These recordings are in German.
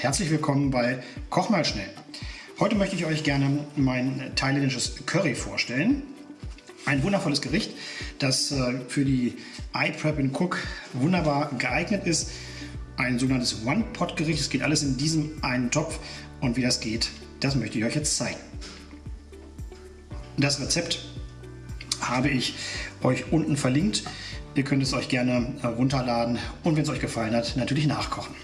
Herzlich willkommen bei Koch mal schnell. Heute möchte ich euch gerne mein thailändisches Curry vorstellen. Ein wundervolles Gericht, das äh, für die iPrep and Cook wunderbar geeignet ist. Ein sogenanntes One-Pot-Gericht. Es geht alles in diesem einen Topf und wie das geht, das möchte ich euch jetzt zeigen. Das Rezept habe ich euch unten verlinkt. Ihr könnt es euch gerne äh, runterladen und wenn es euch gefallen hat, natürlich nachkochen.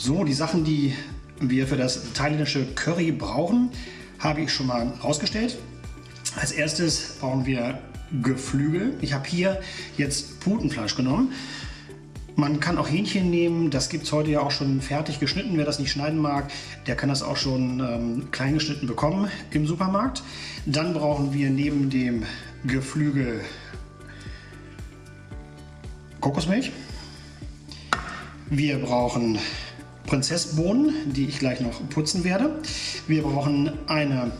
So, die Sachen, die wir für das thailändische Curry brauchen, habe ich schon mal rausgestellt. Als erstes brauchen wir Geflügel. Ich habe hier jetzt Putenfleisch genommen. Man kann auch Hähnchen nehmen, das gibt es heute ja auch schon fertig geschnitten. Wer das nicht schneiden mag, der kann das auch schon ähm, klein geschnitten bekommen im Supermarkt. Dann brauchen wir neben dem Geflügel Kokosmilch. Wir brauchen Prinzessbohnen, die ich gleich noch putzen werde. Wir brauchen eine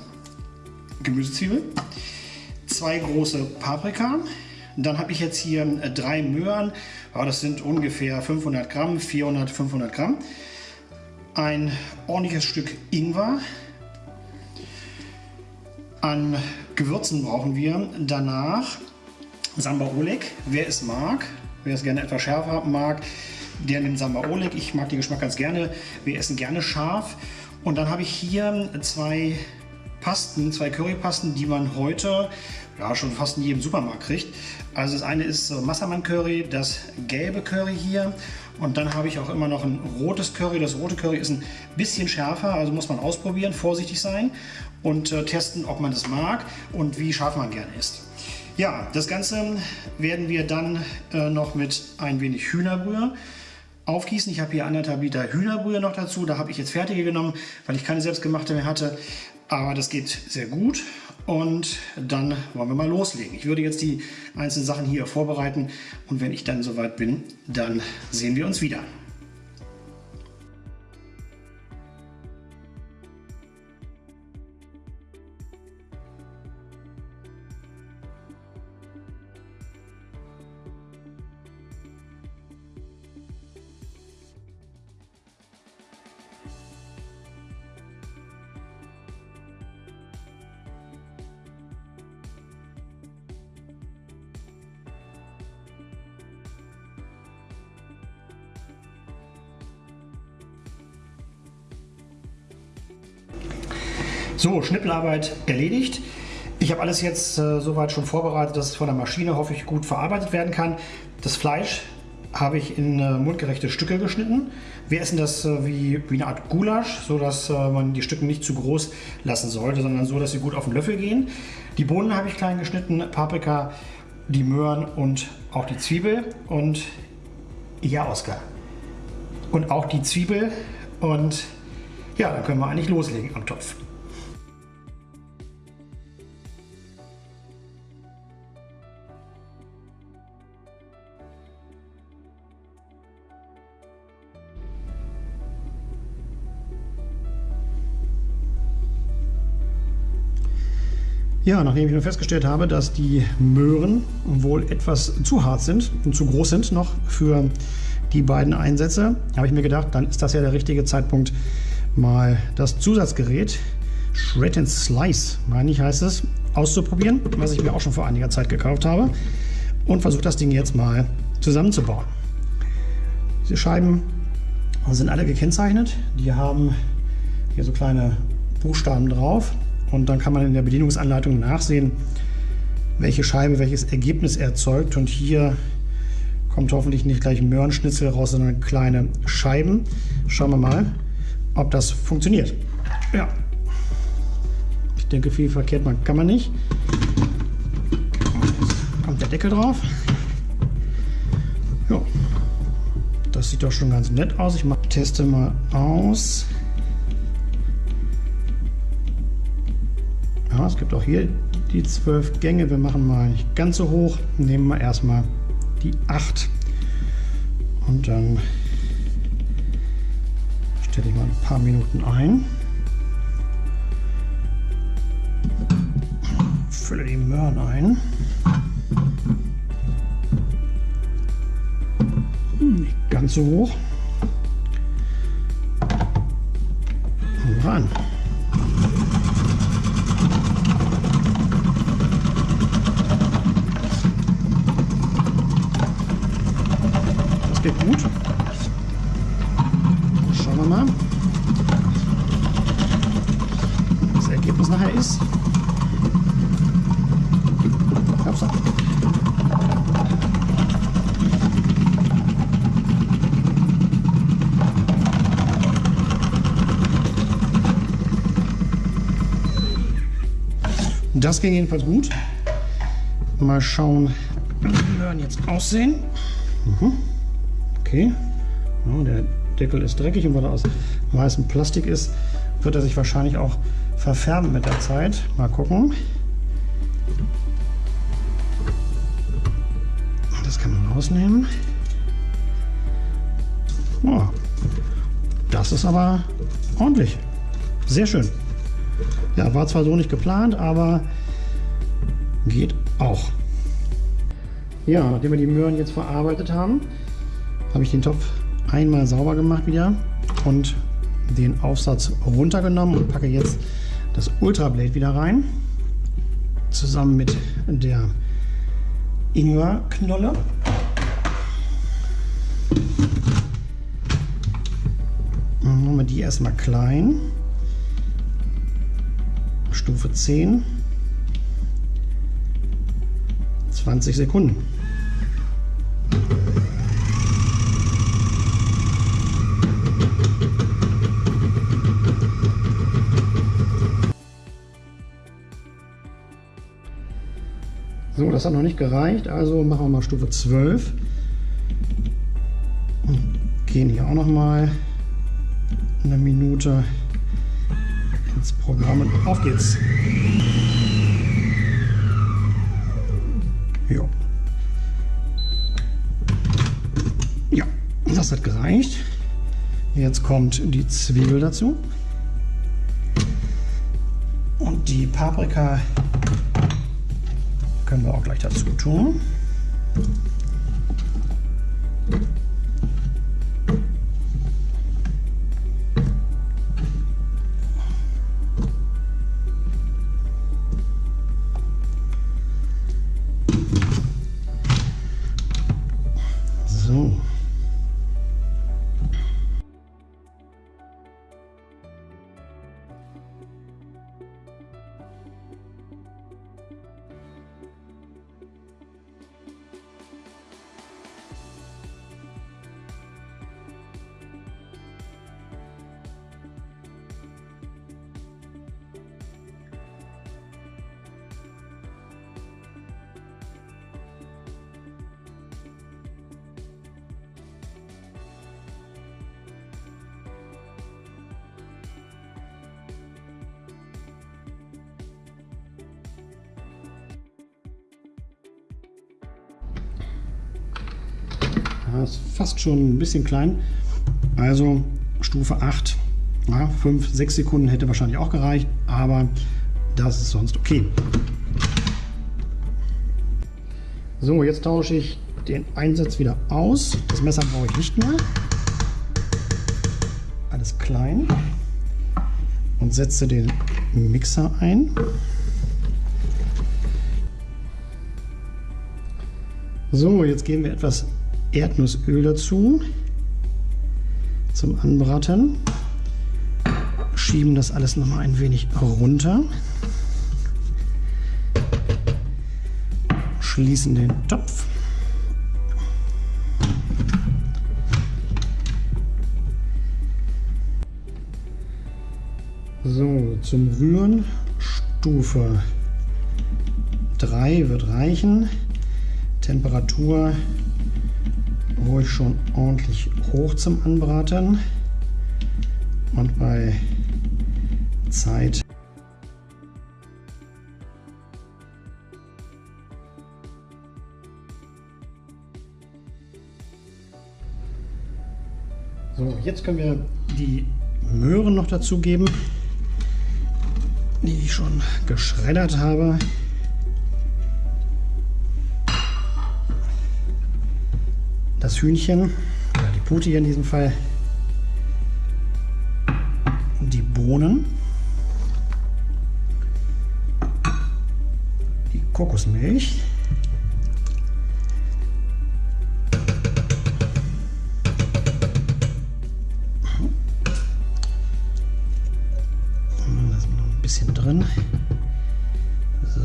Gemüsezwiebel, zwei große Paprika. Dann habe ich jetzt hier äh, drei Möhren, ja, das sind ungefähr 500 Gramm, 400, 500 Gramm. Ein ordentliches Stück Ingwer. An Gewürzen brauchen wir danach Samba Oleg, wer es mag, wer es gerne etwas schärfer mag, der nimmt Samba Oleg. Ich mag den Geschmack ganz gerne. Wir essen gerne scharf. Und dann habe ich hier zwei Pasten, zwei Currypasten, die man heute ja, schon fast in jedem Supermarkt kriegt. Also das eine ist Massaman Curry, das gelbe Curry hier. Und dann habe ich auch immer noch ein rotes Curry. Das rote Curry ist ein bisschen schärfer, also muss man ausprobieren, vorsichtig sein und äh, testen, ob man das mag und wie scharf man gerne isst. Ja, das Ganze werden wir dann äh, noch mit ein wenig Hühnerbrühe aufgießen. Ich habe hier anderthalb Liter Hühnerbrühe noch dazu. Da habe ich jetzt fertige genommen, weil ich keine selbstgemachte mehr hatte. Aber das geht sehr gut. Und dann wollen wir mal loslegen. Ich würde jetzt die einzelnen Sachen hier vorbereiten. Und wenn ich dann soweit bin, dann sehen wir uns wieder. So, Schnippelarbeit erledigt. Ich habe alles jetzt äh, soweit schon vorbereitet, dass es von der Maschine hoffe ich gut verarbeitet werden kann. Das Fleisch habe ich in äh, mundgerechte Stücke geschnitten. Wir essen das äh, wie, wie eine Art Gulasch, sodass äh, man die Stücke nicht zu groß lassen sollte, sondern so, dass sie gut auf den Löffel gehen. Die Bohnen habe ich klein geschnitten, Paprika, die Möhren und auch die Zwiebel. Und ja, Oskar. Und auch die Zwiebel. Und ja, dann können wir eigentlich loslegen am Topf. Ja, nachdem ich nun festgestellt habe, dass die Möhren wohl etwas zu hart sind und zu groß sind noch für die beiden Einsätze, habe ich mir gedacht, dann ist das ja der richtige Zeitpunkt, mal das Zusatzgerät Shred and Slice, meine ich heißt es, auszuprobieren, was ich mir auch schon vor einiger Zeit gekauft habe und versuche das Ding jetzt mal zusammenzubauen. Diese Scheiben sind alle gekennzeichnet, die haben hier so kleine Buchstaben drauf und dann kann man in der Bedienungsanleitung nachsehen, welche Scheibe welches Ergebnis erzeugt. Und hier kommt hoffentlich nicht gleich Möhrenschnitzel raus, sondern kleine Scheiben. Schauen wir mal, ob das funktioniert. Ja, ich denke, viel verkehrt man kann man nicht. Jetzt kommt der Deckel drauf. Ja, das sieht doch schon ganz nett aus. Ich teste mal aus. Es gibt auch hier die zwölf Gänge. Wir machen mal nicht ganz so hoch. Nehmen wir erstmal die 8. Und dann Stelle ich mal ein paar Minuten ein. Fülle die Möhren ein. Nicht ganz so hoch. Schauen wir mal, was das Ergebnis nachher ist. Das ging jedenfalls gut. Mal schauen, wie die Möhren jetzt aussehen. Mhm. Okay. Ja, der Deckel ist dreckig und weil er aus weißem Plastik ist, wird er sich wahrscheinlich auch verfärben mit der Zeit. Mal gucken. Das kann man rausnehmen. Oh, das ist aber ordentlich. Sehr schön. Ja, war zwar so nicht geplant, aber geht auch. Ja, nachdem wir die Möhren jetzt verarbeitet haben, habe ich den Topf einmal sauber gemacht wieder und den Aufsatz runtergenommen und packe jetzt das Ultra Blade wieder rein. Zusammen mit der Ingwerknolle. Machen wir die erstmal klein. Stufe 10. 20 Sekunden. Das hat noch nicht gereicht, also machen wir mal Stufe 12. Und gehen hier auch noch mal eine Minute ins Programm und auf geht's. Jo. Ja, das hat gereicht. Jetzt kommt die Zwiebel dazu. Und die Paprika können wir auch gleich dazu tun. Ja, ist fast schon ein bisschen klein. Also Stufe 8. Ja, 5, 6 Sekunden hätte wahrscheinlich auch gereicht, aber das ist sonst okay. So, jetzt tausche ich den Einsatz wieder aus. Das Messer brauche ich nicht mehr. Alles klein. Und setze den Mixer ein. So, jetzt geben wir etwas Erdnussöl dazu zum Anbraten. Schieben das alles noch mal ein wenig runter. Schließen den Topf. So, zum Rühren Stufe 3 wird reichen. Temperatur ruhig schon ordentlich hoch zum Anbraten und bei Zeit So, jetzt können wir die Möhren noch dazugeben, die ich schon geschreddert habe. Das Hühnchen, oder die Pute hier in diesem Fall, die Bohnen, die Kokosmilch, bisschen drin. So.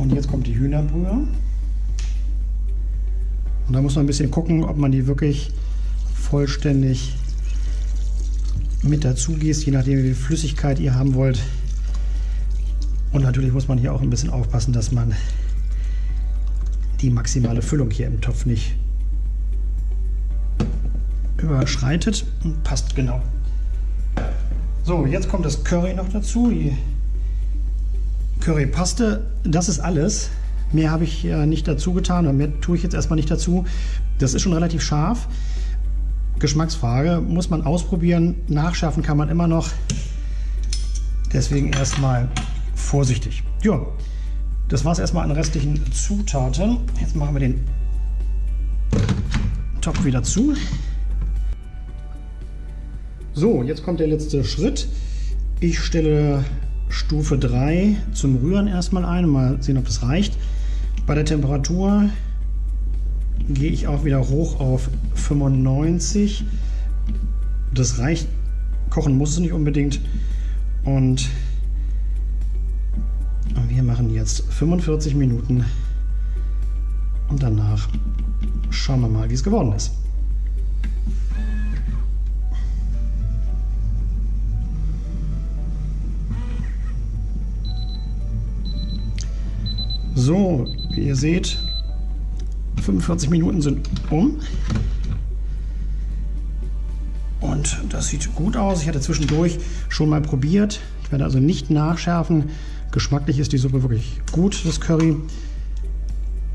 Und jetzt kommt die Hühnerbrühe. Da muss man ein bisschen gucken, ob man die wirklich vollständig mit dazu gießt, je nachdem wie viel Flüssigkeit ihr haben wollt. Und natürlich muss man hier auch ein bisschen aufpassen, dass man die maximale Füllung hier im Topf nicht überschreitet. Und passt genau. So, jetzt kommt das Curry noch dazu. Die Currypaste, das ist alles. Mehr habe ich ja nicht dazu getan und mehr tue ich jetzt erstmal nicht dazu. Das ist schon relativ scharf. Geschmacksfrage, muss man ausprobieren. Nachschärfen kann man immer noch. Deswegen erstmal vorsichtig. Ja, das war es erstmal an restlichen Zutaten. Jetzt machen wir den Topf wieder zu. So, jetzt kommt der letzte Schritt. Ich stelle Stufe 3 zum Rühren erstmal ein. Mal sehen, ob das reicht. Bei der Temperatur gehe ich auch wieder hoch auf 95. Das reicht. Kochen muss es nicht unbedingt. Und wir machen jetzt 45 Minuten. Und danach schauen wir mal, wie es geworden ist. So, wie ihr seht, 45 Minuten sind um. Und das sieht gut aus. Ich hatte zwischendurch schon mal probiert. Ich werde also nicht nachschärfen. Geschmacklich ist die Suppe wirklich gut, das Curry.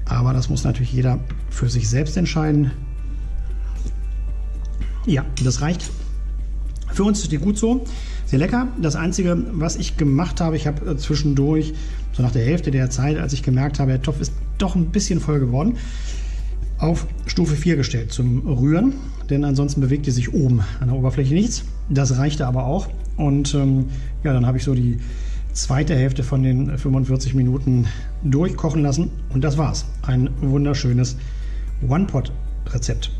Aber das muss natürlich jeder für sich selbst entscheiden. Ja, das reicht. Für uns ist die gut so. Sehr lecker. Das Einzige, was ich gemacht habe, ich habe zwischendurch so nach der Hälfte der Zeit, als ich gemerkt habe, der Topf ist doch ein bisschen voll geworden, auf Stufe 4 gestellt zum Rühren, denn ansonsten bewegte sich oben an der Oberfläche nichts. Das reichte aber auch und ähm, ja, dann habe ich so die zweite Hälfte von den 45 Minuten durchkochen lassen und das war's. Ein wunderschönes One-Pot-Rezept.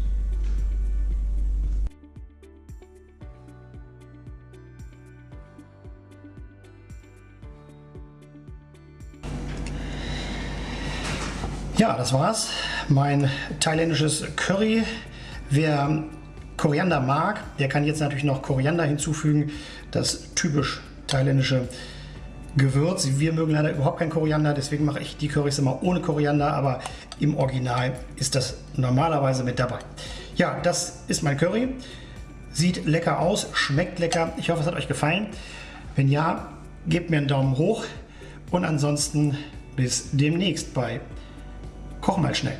Ja, das war's. Mein thailändisches Curry. Wer Koriander mag, der kann jetzt natürlich noch Koriander hinzufügen. Das typisch thailändische Gewürz. Wir mögen leider überhaupt kein Koriander, deswegen mache ich die Currys immer ohne Koriander, aber im Original ist das normalerweise mit dabei. Ja, das ist mein Curry. Sieht lecker aus, schmeckt lecker. Ich hoffe, es hat euch gefallen. Wenn ja, gebt mir einen Daumen hoch und ansonsten bis demnächst bei Koch mal schnell.